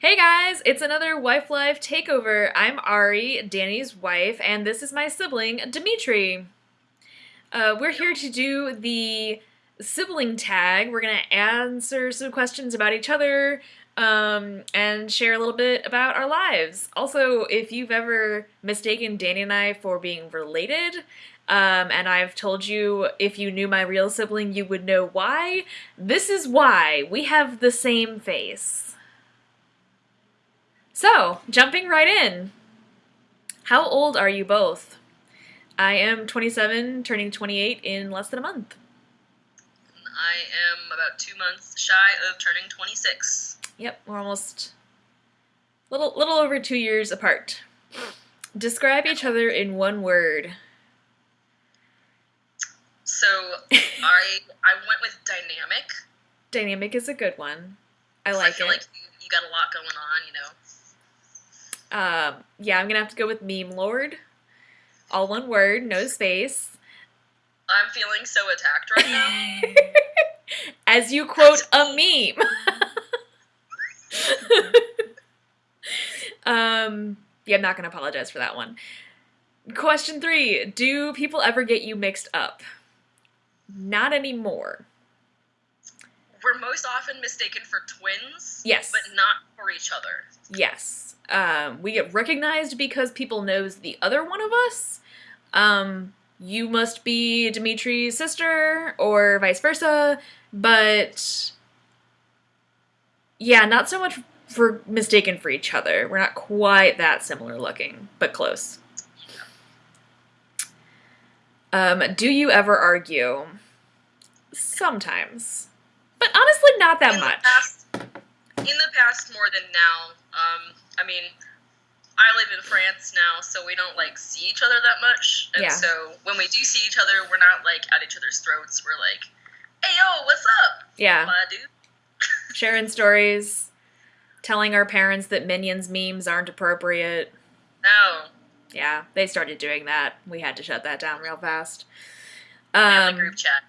Hey guys, it's another Wife Life Takeover. I'm Ari, Danny's wife, and this is my sibling, Dimitri. Uh, we're here to do the sibling tag. We're going to answer some questions about each other um, and share a little bit about our lives. Also, if you've ever mistaken Danny and I for being related, um, and I've told you if you knew my real sibling, you would know why. This is why. We have the same face. So, jumping right in. How old are you both? I am 27, turning 28 in less than a month. I am about two months shy of turning 26. Yep, we're almost little little over two years apart. Describe each other in one word. So I I went with dynamic. Dynamic is a good one. I like I feel it. like you, you got a lot going on, you know. Um, yeah, I'm gonna have to go with meme lord. All one word, no space. I'm feeling so attacked right now. As you quote a meme. um, yeah, I'm not gonna apologize for that one. Question three: Do people ever get you mixed up? Not anymore. We're most often mistaken for twins, Yes. but not for each other. Yes. Um, we get recognized because people knows the other one of us. Um, you must be Dimitri's sister or vice versa, but yeah, not so much for mistaken for each other. We're not quite that similar looking, but close. Um, do you ever argue? Sometimes. But honestly not that much. In the past, more than now. Um, I mean, I live in France now, so we don't like see each other that much. And Yeah. so when we do see each other, we're not like at each other's throats. We're like, "Hey, yo, what's up, Yeah. my dude?" sharing stories, telling our parents that Minions memes aren't appropriate. No, Yeah, they started doing that. We had to shut that down real fast. Um, group chat.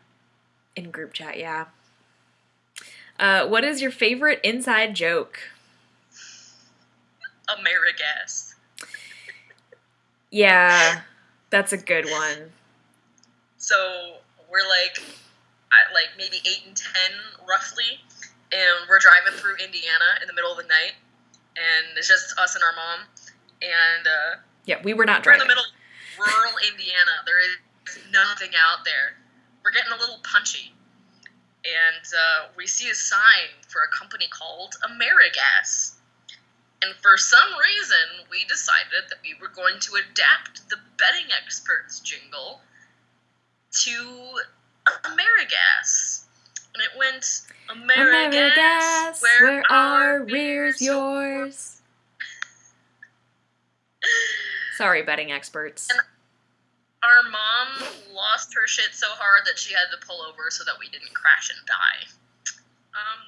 in group chat, yeah. Uh, what is your favorite inside joke? Amerigas. Yeah, that's a good one. So we're like, at like maybe eight and ten roughly, and we're driving through Indiana in the middle of the night, and it's just us and our mom, and uh, Yeah, we were not we're in the middle of rural Indiana. There is nothing out there. We're getting a little punchy, and uh, we see a sign for a company called Amerigas. And for some reason, we decided that we were going to adapt the betting experts jingle to Amerigas. And it went Amerigas, Amerigas, where our rears yours. Sorry, betting experts. Mom her shit so hard that she had to pull over so that we didn't crash and die. Um,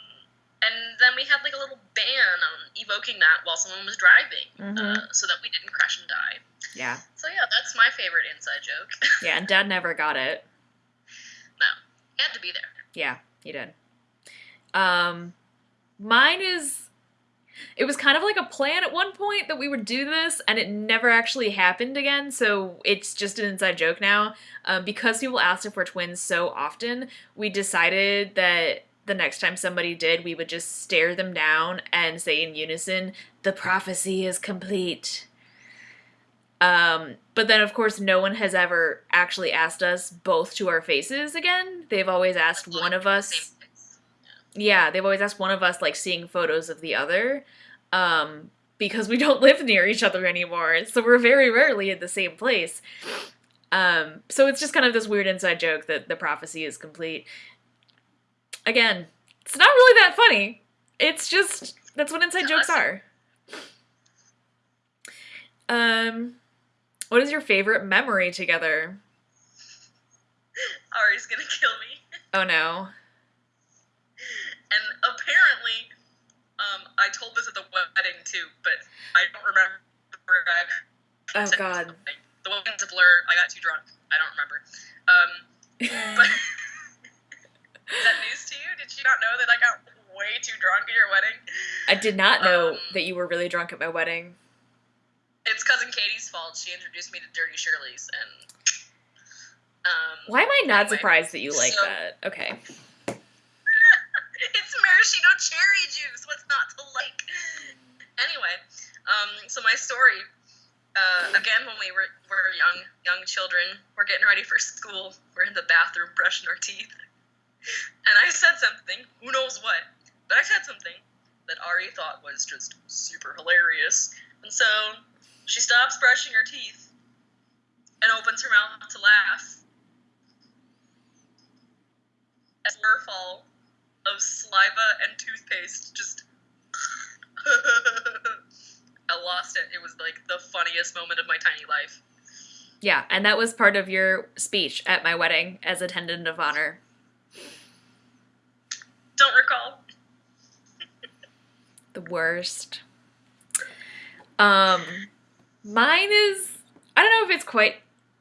and then we had like a little ban on evoking that while someone was driving, Mhm. uh, so that we didn't crash and die. Yeah, So yeah, that's my favorite inside joke. yeah, and Dad never got it. no, he had to be there. Yeah, he did. Um, mine is. It was kind of like a plan at one point that we would do this, and it never actually happened again. So it's just an inside joke now. Um, because people asked if we're twins so often, we decided that the next time somebody did, we would just stare them down and say in unison, "The prophecy is complete." Um, but then, of course, no one has ever actually asked us both to our faces again. They've always asked one of us. Yeah, they've always asked one of us like seeing photos of the other, um, because we don't live near each other anymore. So we're very rarely in the same place. Um, so it's just kind of this weird inside joke that the prophecy is complete. Again, it's not really that funny. It's just that's what inside jokes are. Um, what is your favorite memory together? Ari's gonna kill me. Oh no. And apparently, um, I told this at the wedding too, but I don't remember. I Oh god. something. The wedding's a blur. I got too drunk. I don't remember. Um, but is that news to you? Did you not know that I got way too drunk at your wedding? I did not know Um, that you were really drunk at my wedding. It's cousin Katie's fault. She introduced me to Dirty Shirley's, and um, Why am I not Anyway, surprised that you like so- that? Okay. it's maraschino cherry juice. What's not to like? Anyway, um, so my story. Uh, again, when we were, were young, young children, we're getting ready for school. We're in the bathroom brushing our teeth, and I said something. Who knows what? But I said something that Ari thought was just super hilarious, and so she stops brushing her teeth and opens her mouth to laugh. A waterfall of saliva and toothpaste just. I lost it. It was like the funniest moment of my tiny life. Yeah, and that was part of your speech at my wedding as attendant of honor. Don't recall. The worst. Um, mine is I don't know if it's quite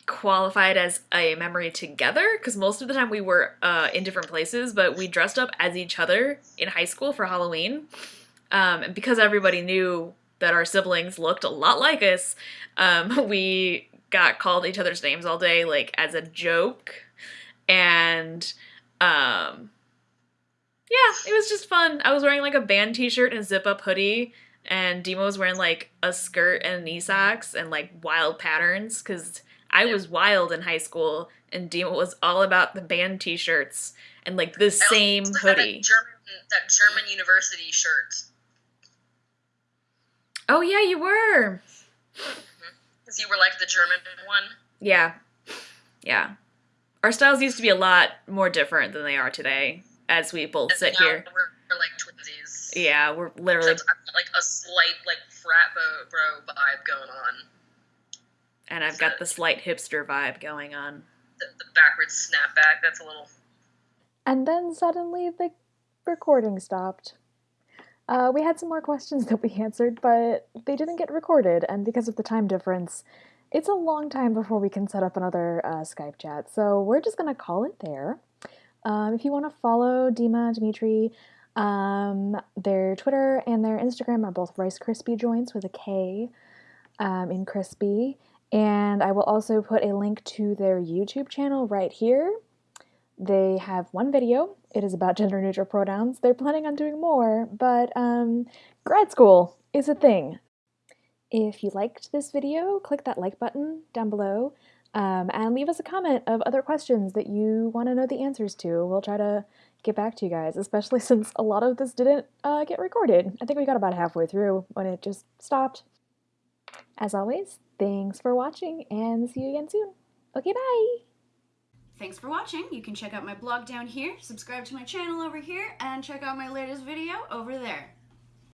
qualified as a memory together because most of the time we were uh, in different places, but we dressed up as each other in high school for Halloween. Um, and because everybody knew that our siblings looked a lot like us, um, we got called each other's names all day, like as a joke. And um, yeah, it was just fun. I was wearing like a band t-shirt and a zip-up hoodie, and Dima was wearing like a skirt and knee socks and like wild patterns because I was wild in high school, and Dima was all about the band t-shirts and like the same hoodie. German, that German university shirt. Oh yeah, you were. Mm-hmm. Because you were like the German one. Yeah, yeah. Our styles used to be a lot more different than they are today, as we both And sit now here. We're, we're like twinsies. Yeah, we're literally, I've got like a slight like frat bro, bro vibe going on. and I've got the slight hipster vibe going on. The, the backwards snapback. That's a little. And then suddenly the recording stopped. Uh, we had some more questions that we answered, but they didn't get recorded, and because of the time difference, it's a long time before we can set up another uh, Skype chat. So we're just gonna call it there. Um, if you want to follow Dima, Dimitri, um, their Twitter and their Instagram are both Rice Krispie joints with a K um, in crispy. And I will also put a link to their YouTube channel right here. They have one video. It is about gender neutral pronouns. They're planning on doing more, but um, grad school is a thing. If you liked this video, click that like button down below um, and leave us a comment of other questions that you want to know the answers to. We'll try to get back to you guys, especially since a lot of this didn't uh, get recorded. I think we got about halfway through when it just stopped. As always, thanks for watching and see you again soon. Okay, bye! Thanks for watching. You can check out my blog down here, subscribe to my channel over here, and check out my latest video over there.